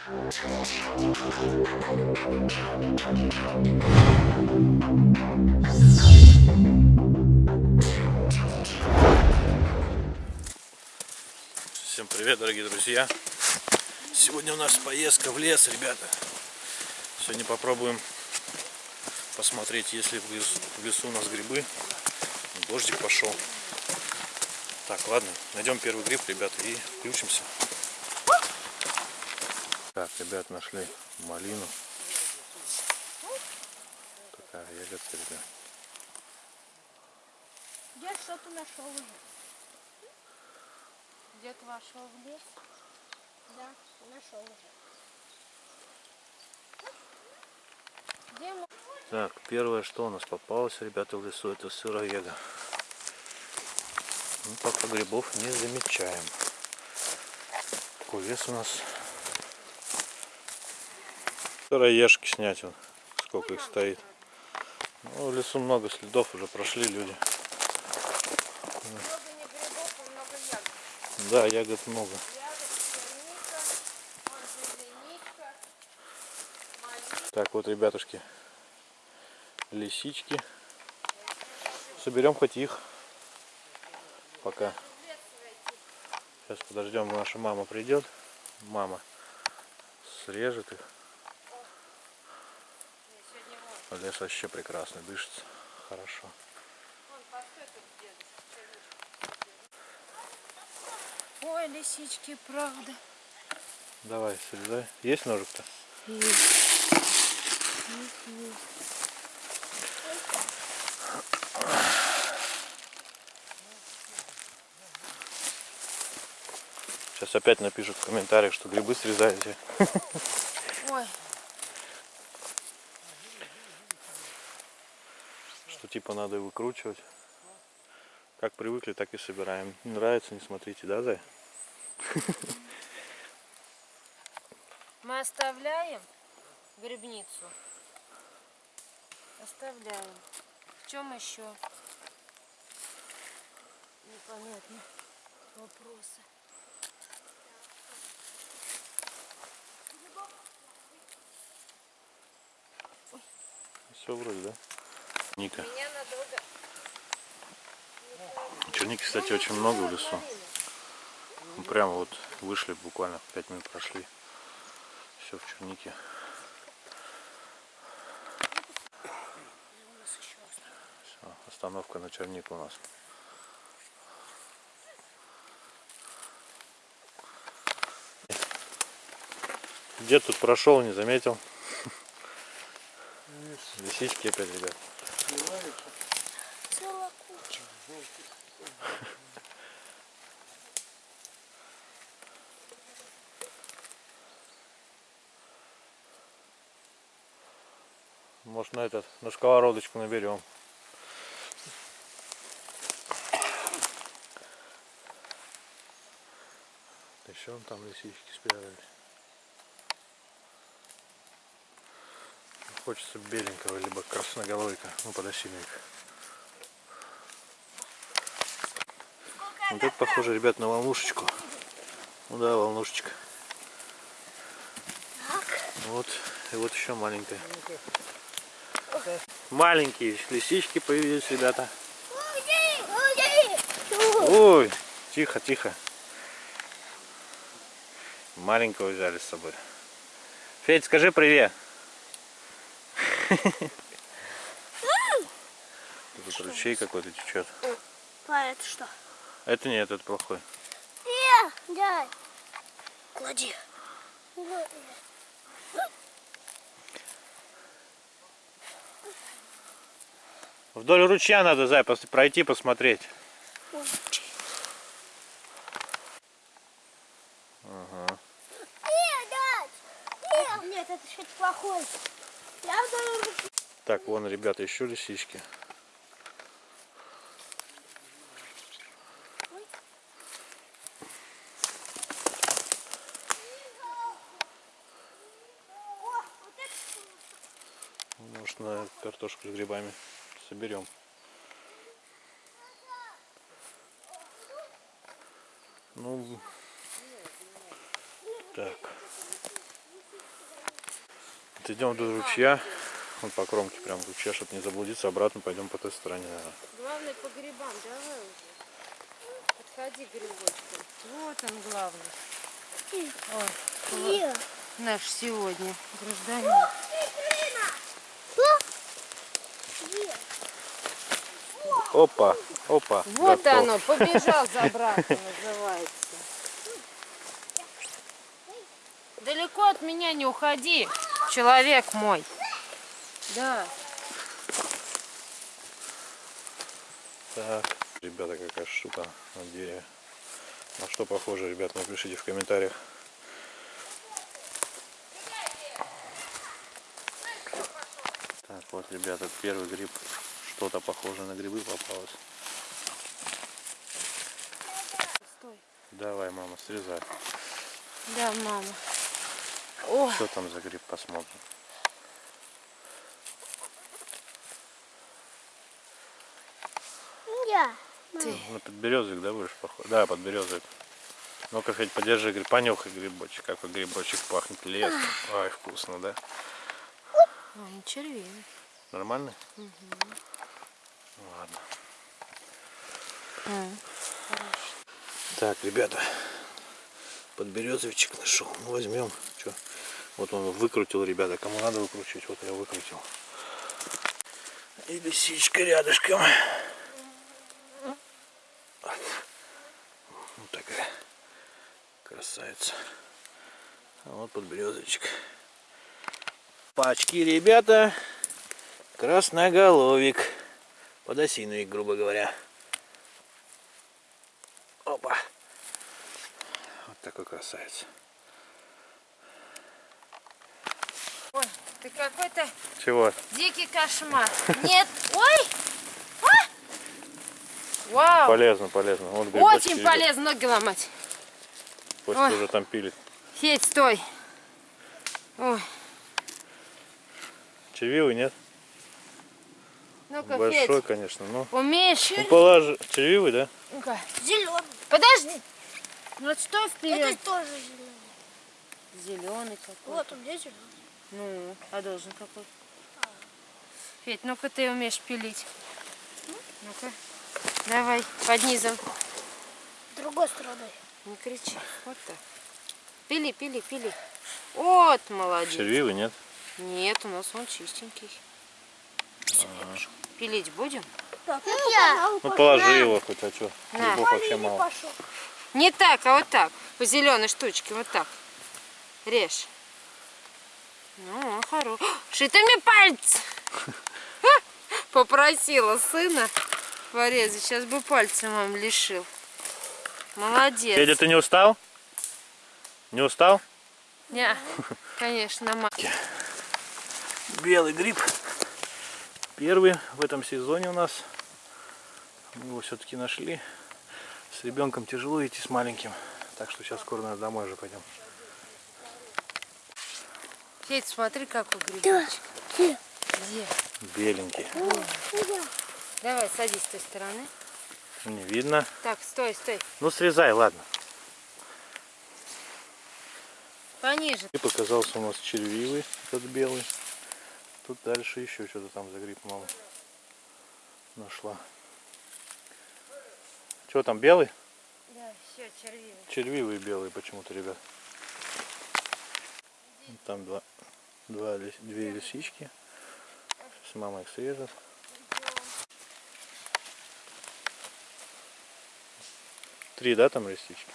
Всем привет, дорогие друзья! Сегодня у нас поездка в лес, ребята. Сегодня попробуем посмотреть, есть ли в лесу, в лесу у нас грибы. Дождик пошел. Так, ладно, найдем первый гриб, ребята, и включимся. Так, ребят, нашли малину. Такая ягодка, ребят. Дед что-то нашел уже. Дед вошел в лес. Да, нашел уже. Где мы? Так, первое, что у нас попалось, ребята, в лесу, это сыроега. Ну, пока грибов не замечаем. Такой лес у нас. Сыроежки снять, вон, сколько их стоит. Ну, в лесу много следов уже прошли люди. Да, ягод много. Так, вот, ребятушки, лисички. Соберем хоть их. Пока. Сейчас подождем, наша мама придет. Мама срежет их. Вон, Лес вообще прекрасный, дышится хорошо. Ой, лисички, правда. Давай, срезай. Есть ножик-то? Сейчас опять напишут в комментариях, что грибы срезаете. Ой, типа надо выкручивать. Как привыкли, так и собираем. Не нравится, не смотрите, да, Зай? мы оставляем грибницу. Оставляем. В чем еще? Непонятно. Вопросы. Все вроде, да? Ника. Меня надолго. Черники, кстати, очень много в лесу. Мы прямо вот вышли, буквально 5 минут прошли. Все в чернике. Всё, остановка на черник у нас. Дед тут прошел, не заметил. Лисички опять, ребят. Целая куча. Может на этот, на сковородочку наберем. Еще вон там лисички спрятались. Хочется беленького, либо красноголовика. Ну, подосиновик. Вот это похоже, ребят, на волнушечку. Ну да, волнушечка. Вот, и вот еще маленькая. Маленькие лисички появились, ребята. Ой, тихо, тихо. Маленького взяли с собой. Федь, скажи привет. Тут ручей какой-то течет. А это что? Это нет, это плохой. Я, дай. Клади. Вдоль ручья надо, Зай, пройти, посмотреть. Ага. Нет, это что-то плохое. Так, вон, ребята, еще лисички. Может, на картошку с грибами соберем. Ну, так. Идем до ручья. Вот по кромке прям ручья, чтобы не заблудиться. Обратно пойдем по той стороне, наверное. Главное по грибам, давай уже. Подходи к грибочкам. Вот он главный. Ой, наш сегодня гражданин. Опа, опа. Вот готов. оно, побежал забраться, называется. Далеко от меня не уходи, человек мой. Да. Так, ребята, какая штука на дереве. На что похоже, ребят, напишите в комментариях. Так, вот, ребята, первый гриб. Что-то похоже на грибы попалось. Стой. Давай, мама, срезай. Да, мама. О, Что там за гриб, посмотрим. Я. ты. Ну, подберезовик, да, будешь похож? Да, подберезовик. Ну-ка, хоть подержи гриб, понюхай грибочек, какой грибочек пахнет лесом. Ай, вкусно, да? Ой, не червивый. Нормальный? Ну, Ладно. Так, ребята, подберезовичек нашел. Ну, возьмем. Чё? Вот он выкрутил, ребята. Кому надо выкручивать, вот я выкрутил. И лисичка рядышком. Вот такая красавица. А вот подберезовичек. Пачки, ребята. Красноголовик. Подосиновик, грубо говоря. Опа. Вот такой красавец. Ты какой-то Чего? дикий кошмар. Нет, ой! А! Вау! Полезно, полезно. Вот Очень полезно ноги ломать. Пусть Ой. уже там пилит. Федь, стой. Ой, Червивый, нет? ну-ка, Большой, Федь, конечно, но... умеешь? Ну, положи. Червивый, да? Ну-ка, Зеленый. подожди. Ну, стой Это вперед. тоже зеленый. Зеленый какой. Вот он здесь зеленый. Ну, а должен какой? Федь, ну-ка ты умеешь пилить. Ну-ка, давай, под низом. Другой стороной. Не кричи. Вот так. Пили, пили, пили. Вот, молодец. Червивый, нет? Нет, у нас он чистенький. Пилить будем? Так, я. Ну, положи его хоть, а что? На. Грибов вообще мало. Не так, а вот так. По зеленой штучке, вот так. Режь. Ну, хорош. Что ты мне пальцы? Попросила сына порезать. Сейчас бы пальцы мам лишил. Молодец. Федя, ты не устал? Не устал? Не, конечно, мам. Белый гриб. Первый в этом сезоне у нас. Мы его все-таки нашли. С ребенком тяжело идти с маленьким. Так что сейчас скоро, наверное, домой уже пойдем. Федь, смотри, какой грибочек. Где? Где? Беленький. Давай, садись с той стороны. Не видно. Так, стой, стой. Ну, срезай, ладно. Пониже. И показался у нас червивый, этот белый. Тут дальше еще что-то там за гриб мама нашла. Что там, белый? Да, все, червивый. Червивый белый почему-то, ребят. Там два, два две лисички. С мамой их срежет. Три, да, там лисички?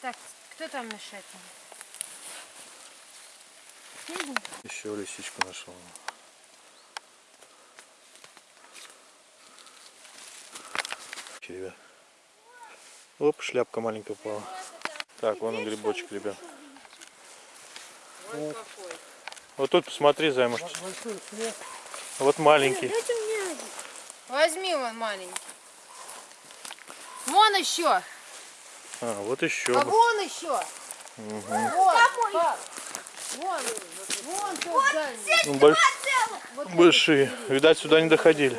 Так, кто там мешает? Еще лисичку нашел. Ребят. Оп, шляпка маленькая упала. Так, вон он грибочек, ребят. Вот какой. Вот тут посмотри, Зай, может. Вот маленький. Один. Возьми вон маленький. Вон еще. А, вот еще. А вон еще. Вон. пап. Вон. Вон дальний. Ну, больш- Вот большие. Видать, сюда не доходили.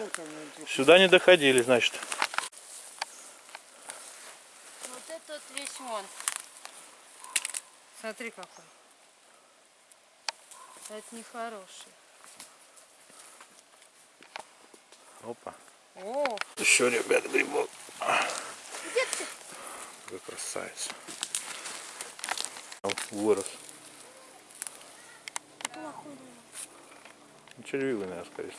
Сюда не доходили, значит. Вот этот весь вон. Смотри какой. Это нехороший. Опа. О, Еще, ребят, грибок. Какой красавец. Вырос. Ну, Червивый, наверное, скорее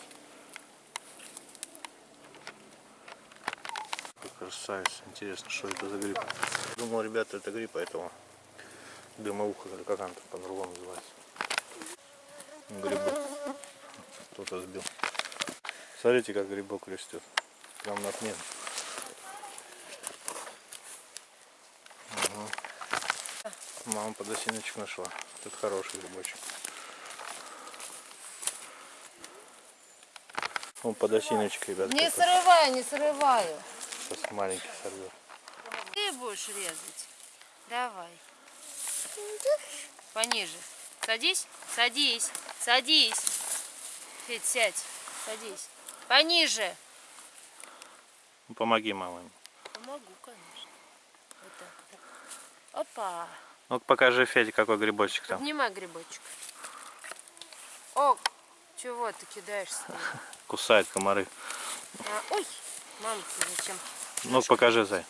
красавец. Интересно, что это за гриб. Думал, ребята, это гриб, поэтому дымоуха, или как она там по-другому называется. Грибок. Кто-то сбил. Смотрите, как грибок растет. Прям на отмену. Ага. Мама подосиночек нашла. Тут хороший грибочек. Вон подосиночек, ребят. не срываю, не срываю. Сейчас маленький сорвет. Ты будешь резать. Давай. Пониже. Садись, садись, садись. Федь, сядь, садись. Пониже. Ну, помоги маме. Помогу, конечно. Вот так. Опа. Ну покажи Феде, какой грибочек там. Поднимай грибочек. О, чего ты кидаешься? Кусает комары. А, ой, мама, зачем? Ну покажи, Зай.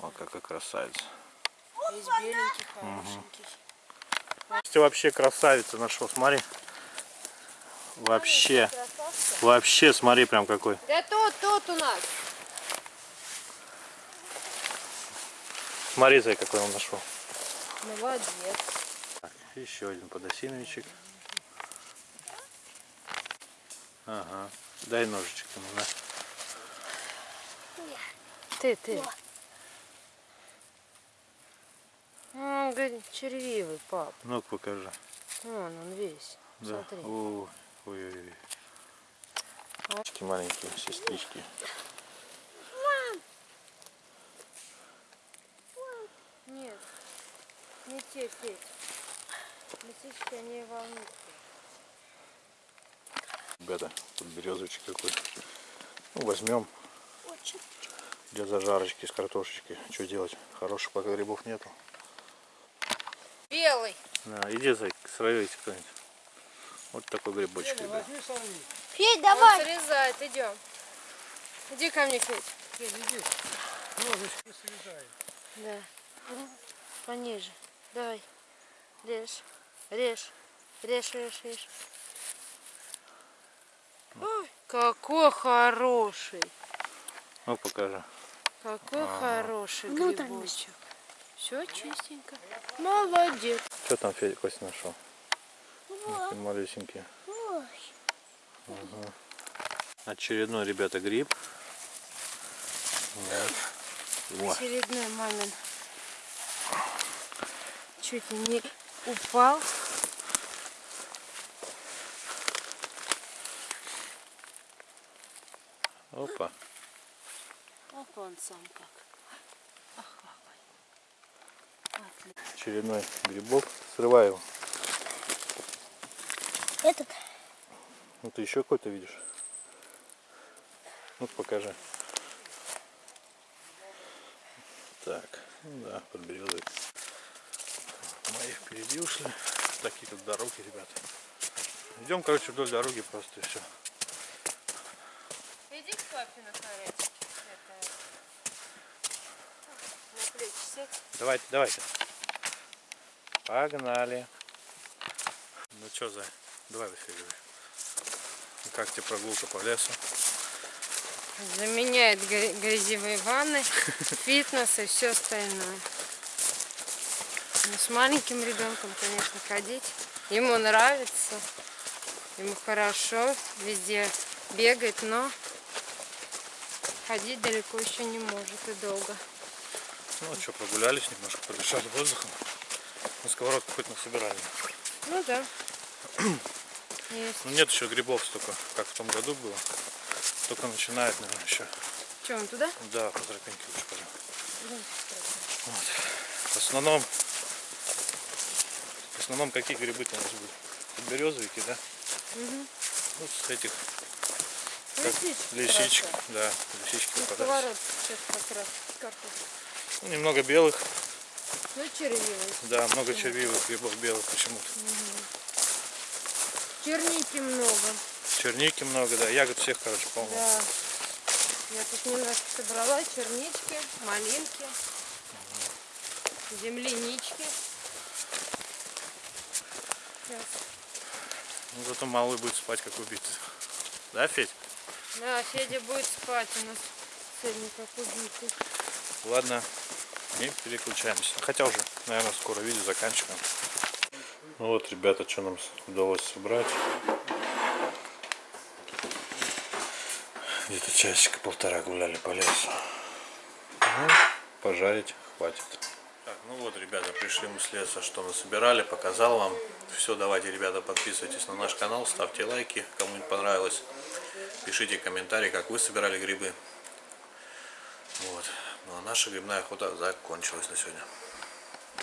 О, какой красавец. Весь беленький, хорошенький. Ты вообще красавица нашел, смотри. Вообще, вообще, смотри, прям какой. Да тут, тут у нас. Смотри, Зай, какой он нашел. Молодец. Так, еще один подосиновичек. Ага. Дай ножичек ему, на. Ты, ты. Он говорит, червивый, пап. Ну-ка покажи. Вон он весь. Да. Смотри. Ой, ой, ой. Такие маленькие сестрички. Нет, не те, Федь. Лисички, они волнуются. Ребята, тут березовичек какой. Ну, возьмем для зажарочки с картошечкой. Что делать? Хороших пока грибов нету. Белый. На, иди, срывайте кто-нибудь. Вот такой грибочек, ребят. Федь, Он давай. срезает, идем. Иди ко мне, Федь. Да. Пониже. Давай. Режь. Режь. Режь, режь, режь. Ой, какой хороший. Ну, покажи. Какой хороший Внутренность. грибочек. Все чистенько. Молодец. Что там Федя Костя нашел? Такие малюсенькие. Ой. Очередной, ребята, гриб. Вот. Во. Очередной мамин. Чуть не упал. Опа. Опа, он сам как. Очередной грибок. Срываю его. Этот. Ну, ты еще какой-то видишь? Ну, покажи. Так, ну да, под березой. Мои впереди ушли. Такие тут дороги, ребята. Идем, короче, вдоль дороги просто и все. Иди к папе на. Это... На плечи сядь. Давайте, давайте. Погнали. Ну что, за? Давай говори. Ну, Как тебе прогулка по лесу? Заменяет гря- грязевые ванны, фитнес и все остальное. Ну, с маленьким ребенком, конечно, ходить. Ему нравится, ему хорошо, везде бегает, но ходить далеко еще не может и долго. Ну что, прогулялись немножко, подышали воздухом. На сковородку хоть насобирали. Ну да. Есть. Ну нет еще грибов столько, как в том году было. Только начинает, наверное, еще. Что, он туда? Да, по тропинке лучше пойдем. Вот. В основном, в основном какие грибы-то у нас будут? Березовики, да? Угу. Ну, с этих как Лисички. хорошо. да, лисички На попадаются. сковородке сейчас как раз картошка. Ну, немного белых, Ну, червивый. да, много червивых грибов белых почему-то. Черники много. Черники много, да. Ягод всех, короче, полно. Да. Я тут немножко собрала чернички, малинки, землянички. Сейчас. Ну, зато малый будет спать, как убитый. Да, Федь? Да, Федя будет спать у нас сегодня как убитый. Ладно, и переключаемся. Хотя уже, наверное, скоро видео заканчиваем. Ну вот, ребята, что нам удалось собрать. Где-то часика полтора гуляли по лесу. Ну, пожарить хватит. Так, ну вот, ребята, пришли мы с леса, что мы собирали, показал вам. Все, давайте, ребята, подписывайтесь на наш канал, ставьте лайки, кому-нибудь понравилось. Пишите комментарии, как вы собирали грибы. Вот. Наша грибная охота закончилась на сегодня.